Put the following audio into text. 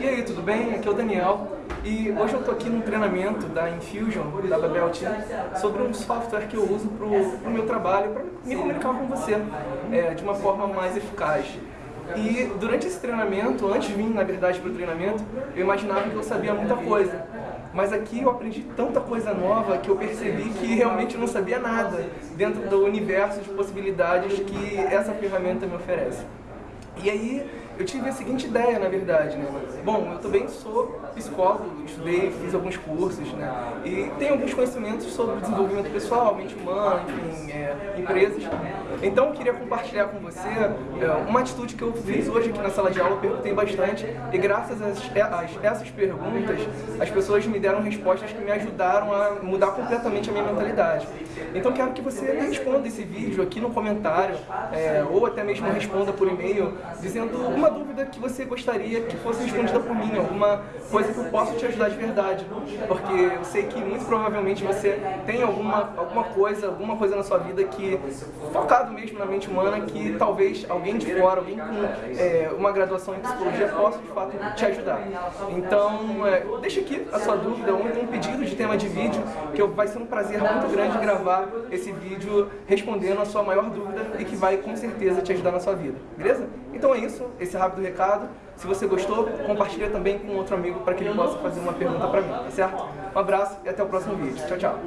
E aí, tudo bem? Aqui é o Daniel e hoje eu estou aqui num treinamento da Infusion, da Babel sobre um software que eu uso para o meu trabalho, para me comunicar com você é, de uma forma mais eficaz. E durante esse treinamento, antes de vir, na verdade, para o treinamento, eu imaginava que eu sabia muita coisa. Mas aqui eu aprendi tanta coisa nova que eu percebi que realmente eu não sabia nada dentro do universo de possibilidades que essa ferramenta me oferece. E aí eu tive a seguinte ideia, na verdade, né? Bom, eu também sou psicólogo, estudei, fiz alguns cursos, né? E tenho alguns conhecimentos sobre desenvolvimento pessoal, mente humana, enfim, é, empresas. Então eu queria compartilhar com você é, uma atitude que eu fiz hoje aqui na sala de aula, perguntei bastante, e graças a, a essas perguntas, as pessoas me deram respostas que me ajudaram a mudar completamente a minha mentalidade. Então quero que você responda esse vídeo aqui no comentário, é, ou até mesmo responda por e-mail, dizendo uma dúvida que você gostaria que fosse respondida por mim, alguma coisa que eu possa te ajudar de verdade. Porque eu sei que muito provavelmente você tem alguma, alguma coisa, alguma coisa na sua vida que, focado mesmo na mente humana, que talvez alguém de fora, alguém com é, uma graduação em psicologia possa de fato te ajudar. Então, é, deixa aqui a sua dúvida ou um pedido de tema de vídeo, que vai ser um prazer muito grande gravar esse vídeo respondendo a sua maior dúvida e que vai com certeza te ajudar na sua vida, beleza? Isso, esse rápido recado. Se você gostou, compartilha também com outro amigo para que ele possa fazer uma pergunta para mim, tá certo? Um abraço e até o próximo vídeo. Tchau, tchau.